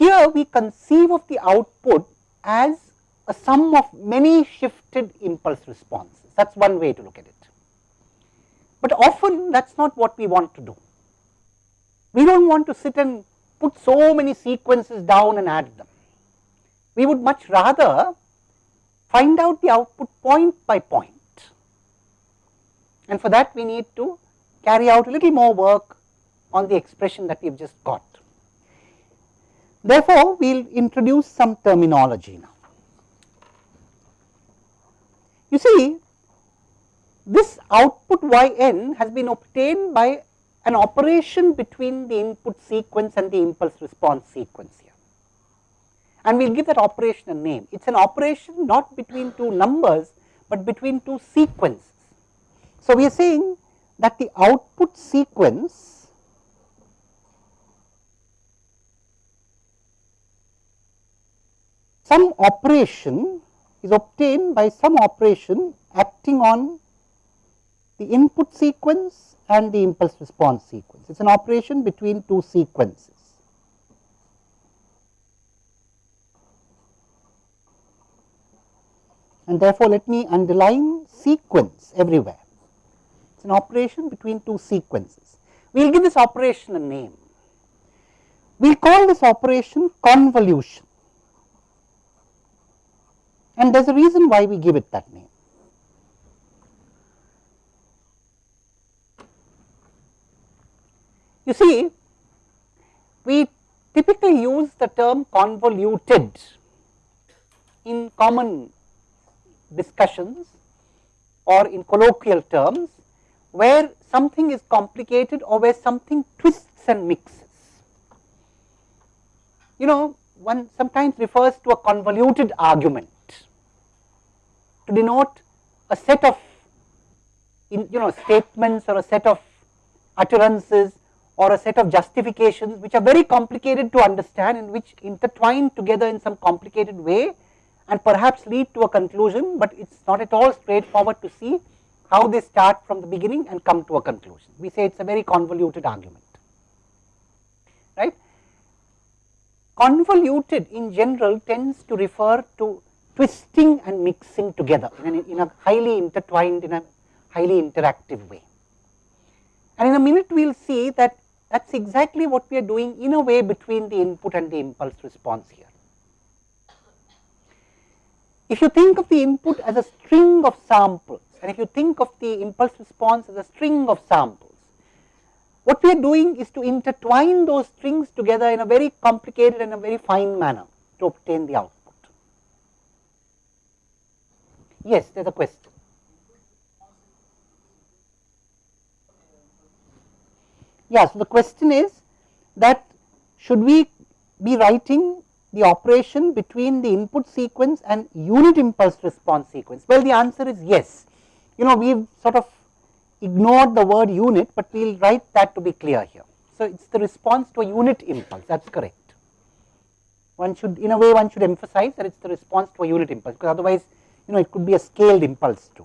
here we conceive of the output as a sum of many shifted impulse responses. That is one way to look at it. But often that is not what we want to do. We do not want to sit and put so many sequences down and add them. We would much rather find out the output point by point. And for that we need to carry out a little more work on the expression that we have just got. Therefore, we will introduce some terminology now. You see, this output yn has been obtained by an operation between the input sequence and the impulse response sequence here. And we will give that operation a name. It is an operation not between two numbers, but between two sequences. So, we are saying that the output sequence some operation is obtained by some operation acting on the input sequence and the impulse response sequence. It is an operation between two sequences. And therefore, let me underline sequence everywhere. It is an operation between two sequences. We will give this operation a name. We call this operation convolution and there is a reason why we give it that name. You see, we typically use the term convoluted in common discussions or in colloquial terms where something is complicated or where something twists and mixes. You know, one sometimes refers to a convoluted argument to denote a set of in, you know statements or a set of utterances or a set of justifications which are very complicated to understand and which intertwine together in some complicated way and perhaps lead to a conclusion, but it is not at all straightforward to see how they start from the beginning and come to a conclusion. We say it is a very convoluted argument, right. Convoluted in general tends to refer to twisting and mixing together in a, in a highly intertwined, in a highly interactive way. And in a minute we will see that that is exactly what we are doing in a way between the input and the impulse response here. If you think of the input as a string of samples and if you think of the impulse response as a string of samples, what we are doing is to intertwine those strings together in a very complicated and a very fine manner to obtain the output. Yes, there is a question. Yes, the question is that should we be writing the operation between the input sequence and unit impulse response sequence? Well, the answer is yes. You know, we have sort of ignored the word unit, but we will write that to be clear here. So, it is the response to a unit impulse, that is correct. One should, in a way, one should emphasize that it is the response to a unit impulse, because otherwise you know it could be a scaled impulse too.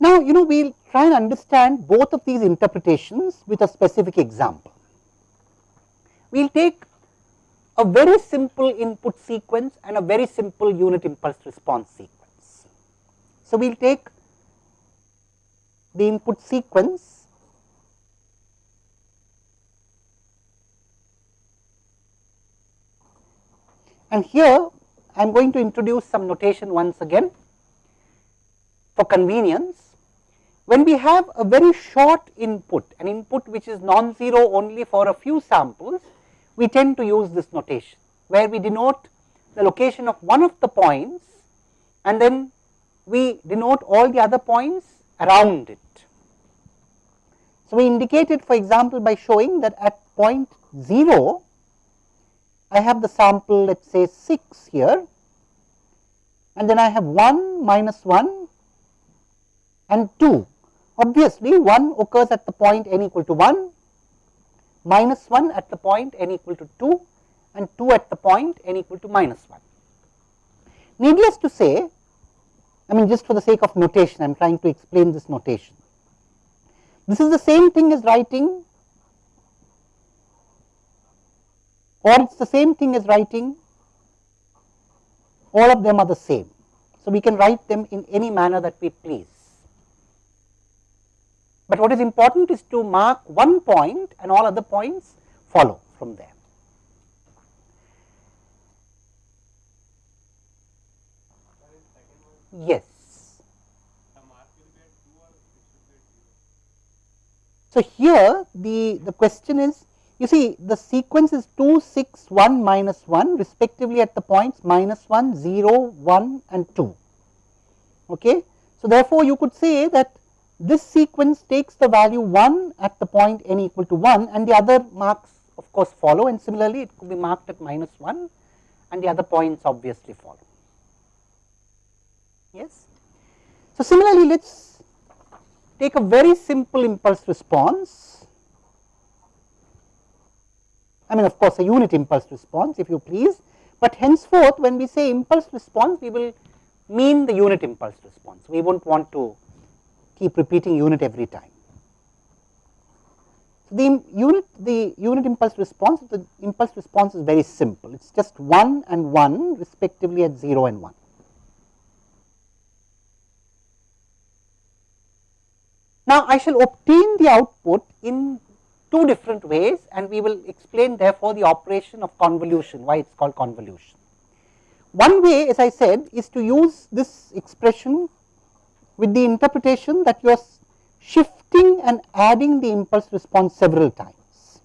Now, you know we will try and understand both of these interpretations with a specific example. We will take a very simple input sequence and a very simple unit impulse response sequence. So, we will take the input sequence And here I am going to introduce some notation once again for convenience. When we have a very short input, an input which is non-zero only for a few samples, we tend to use this notation where we denote the location of one of the points and then we denote all the other points around it. So, we indicate it for example by showing that at point 0 I have the sample let us say 6 here and then I have 1 minus 1 and 2. Obviously, 1 occurs at the point n equal to 1, minus 1 at the point n equal to 2 and 2 at the point n equal to minus 1. Needless to say, I mean just for the sake of notation, I am trying to explain this notation. This is the same thing as writing or it is the same thing as writing all of them are the same. So, we can write them in any manner that we please. But what is important is to mark one point and all other points follow from there. Yes. So, here the, the question is you see the sequence is 2, 6, 1, minus 1 respectively at the points minus 1, 0, 1 and 2. Okay. So, therefore, you could say that this sequence takes the value 1 at the point n equal to 1 and the other marks of course follow and similarly it could be marked at minus 1 and the other points obviously follow. Yes. So, similarly let us take a very simple impulse response. I mean of course, a unit impulse response if you please, but henceforth when we say impulse response we will mean the unit impulse response. We will not want to keep repeating unit every time. So, the unit the unit impulse response the impulse response is very simple it is just 1 and 1 respectively at 0 and 1. Now, I shall obtain the output in two different ways and we will explain therefore the operation of convolution why it is called convolution. One way as I said is to use this expression with the interpretation that you are shifting and adding the impulse response several times.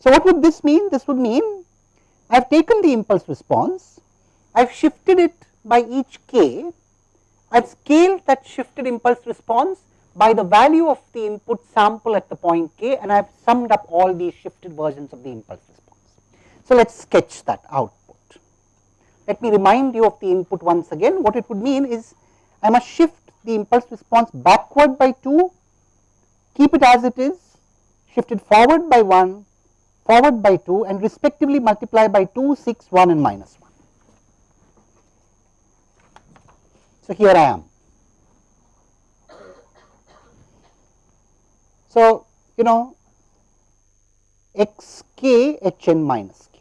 So, what would this mean? This would mean I have taken the impulse response, I have shifted it by each k, I have scaled that shifted impulse response by the value of the input sample at the point k and I have summed up all these shifted versions of the impulse response. So, let us sketch that output. Let me remind you of the input once again. What it would mean is I must shift the impulse response backward by 2, keep it as it is, shift it forward by 1, forward by 2 and respectively multiply by 2, 6, 1 and minus 1. So, here I am. So, you know x k h n minus k.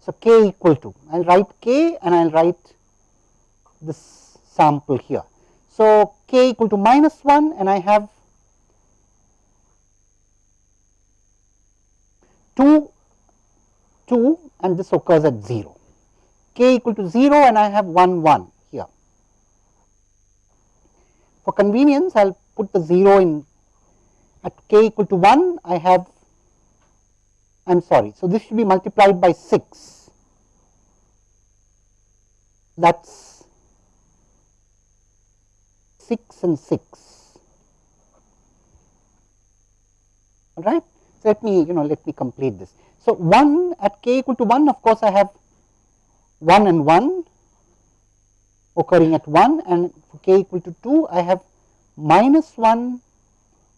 So, k equal to I will write k and I will write this sample here. So, k equal to minus 1 and I have 2 2 and this occurs at 0 k equal to 0 and I have 1 1 here. For convenience I will put the 0 in at k equal to 1 I have I am sorry. So, this should be multiplied by 6 that is 6 and 6 all right. So, let me you know let me complete this. So, 1 at k equal to 1 of course, I have 1 and 1 occurring at 1 and for k equal to 2 I have minus 1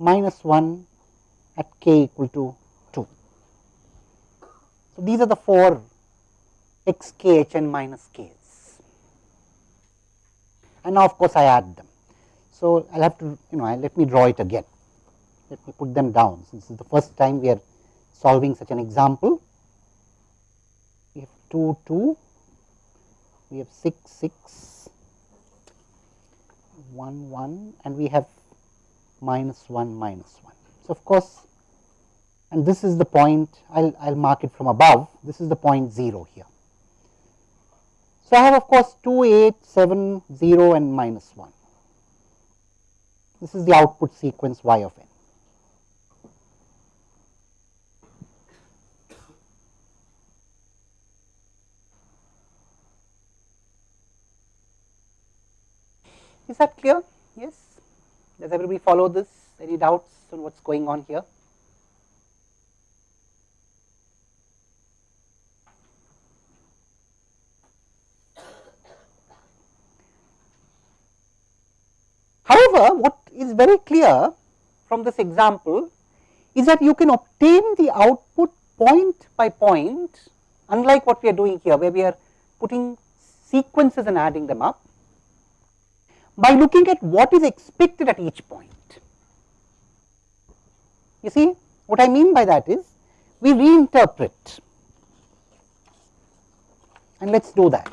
minus 1 at k equal to 2. So, these are the 4 x k h n minus k's and now of course I add them. So, I will have to you know let me draw it again, let me put them down since this is the first time we are solving such an example. We have 2 2, we have 6 6, 1 1 and we have minus 1 minus 1. So, of course, and this is the point I will I will mark it from above this is the point 0 here. So, I have of course 2, 8, 7, 0 and minus 1. This is the output sequence y of n. Is that clear? Yes. Does everybody follow this? Any doubts on what is going on here? However, what is very clear from this example is that you can obtain the output point by point unlike what we are doing here where we are putting sequences and adding them up by looking at what is expected at each point. You see what I mean by that is we reinterpret and let us do that.